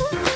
Woo!